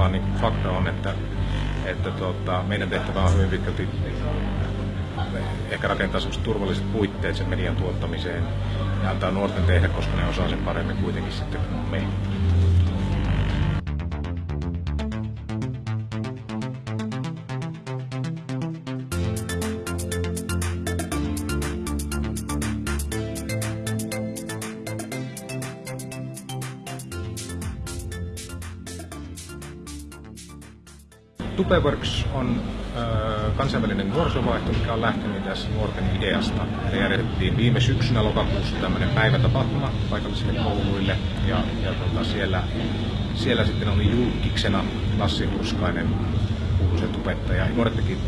vaan niin fakta on, että, että tota, meidän tehtävä on hyvin pitkälti ehkä rakentaa turvalliset puitteet sen median tuottamiseen ja antaa nuorten tehdä, koska ne osaa sen paremmin kuitenkin sitten kuin me. Tupeworks on ö, kansainvälinen nuorisovaihto, mikä on lähtenyt tässä nuorten ideasta. Me järjestettiin viime syksynä lokakuussa tämmöinen päivätapahtuma paikallisille kouluille ja, ja tota, siellä, siellä sitten oli julkiksena Lassi Hurskainen, kuuluisen tubettaja. Nuoret teki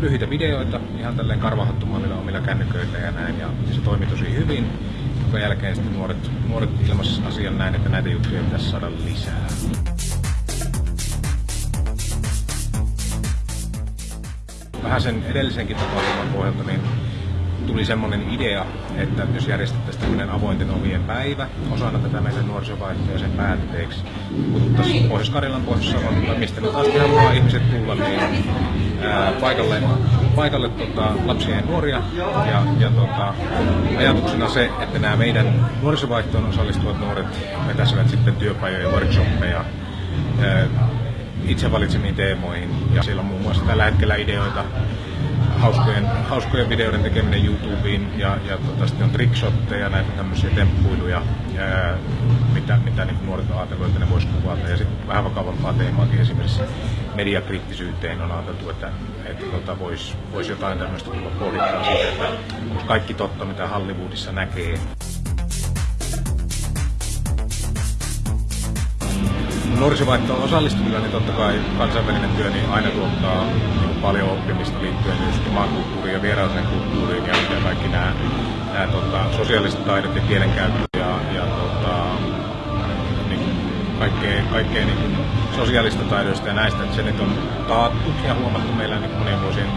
lyhyitä videoita ihan tälleen karvahattumallilla omilla kännyköillä ja näin ja se toimi tosi hyvin. Jonka jälkeen sitten nuoret, nuoret ilmaisivat asian näin, että näitä juttuja pitäisi saada lisää. Vähän sen edellisenkin tapahtuman pohjalta niin tuli semmoinen idea, että jos järjestettäisiin tämmöinen avointen ovien päivä osana tätä meidän nuorisovaihtoa sen päätteeksi, kutsuttaisiin Pohjois-Karjalan, Pohjois-Savon, mistä nyt taas haluaa ihmiset tulla, niin ää, paikalle, paikalle tota, lapsia ja nuoria. Ja, ja tota, ajatuksena se, että nämä meidän nuorisovaihtoon osallistuvat nuoret vetäisivät sitten työpajoja ja workshoppeja ää, itse valitsemiin teemoihin. Ja siellä on muun muassa tällä hetkellä ideoita hauskojen, hauskojen videoiden tekeminen YouTubeen ja, ja tota, sitten on trickshotteja, näitä tämmöisiä temppuiluja, ää, mitä, mitä niin nuoret on ajatellut, että ne voisi kuvata. Ja sitten vähän vakavampaa teemaakin esimerkiksi mediakriittisyyteen on ajateltu, että, että tota, voisi vois jotain tämmöistä tulla pohdittaa siitä, että kaikki totta, mitä Hollywoodissa näkee, nuorisovaihtoon osallistuvilla, niin totta kai kansainvälinen työ niin aina tuottaa niin paljon oppimista liittyen myös omaan kulttuuriin ja vieraaseen kulttuuriin ja, kaikki nämä, nämä tota, sosiaaliset taidot ja kielenkäyttö ja, ja tota, niin, kaikkea, kaikkea niin sosiaalista taidoista ja näistä, että se nyt on taattu ja huomattu meillä niin monien vuosien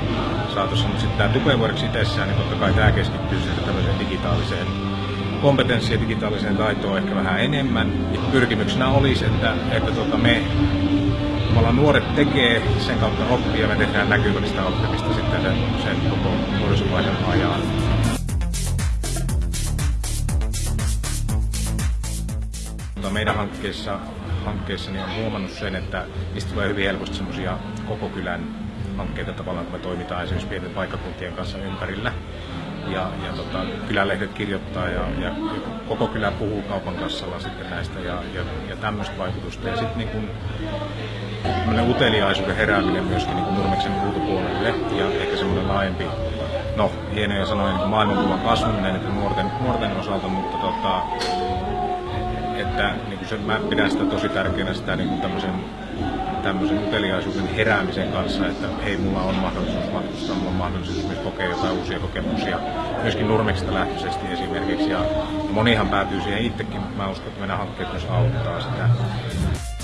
saatossa, mutta sitten tämä Tupeworks itsessään, niin totta kai tämä keskittyy sitten tämmöiseen digitaaliseen kompetenssia digitaaliseen taitoon ehkä vähän enemmän. Ja pyrkimyksenä olisi, että, että tuota me nuoret tekee, sen kautta oppii ja me tehdään näkyvällistä oppimista sitten sen, sen koko nuorisovaiheen ajan. Meidän hankkeessa, hankkeessa niin on huomannut sen, että niistä tulee hyvin helposti semmoisia koko kylän hankkeita tavallaan, kun me toimitaan esimerkiksi pienten paikkakuntien kanssa ympärillä ja, ja tota, kylälehdet kirjoittaa ja, ja, koko kylä puhuu kaupan kassalla sitten näistä ja, ja, ja tämmöistä vaikutusta. Ja sitten niin kun, uteliaisuuden herääminen myöskin niin Nurmeksen ulkopuolelle ja ehkä semmoinen laajempi, no hienoja sanoja, niin maailmankuvan kasvaminen että nuorten, nuorten osalta, mutta tota, että niin kuin se, mä pidän sitä tosi tärkeänä sitä niin kuin tämmöisen tämmöisen uteliaisuuden heräämisen kanssa, että hei, mulla on mahdollisuus matkustaa, mulla on mahdollisuus myös kokea jotain uusia kokemuksia, myöskin Nurmeksesta lähtöisesti esimerkiksi. Ja monihan päätyy siihen itsekin, mä uskon, että meidän hankkeet myös auttaa sitä.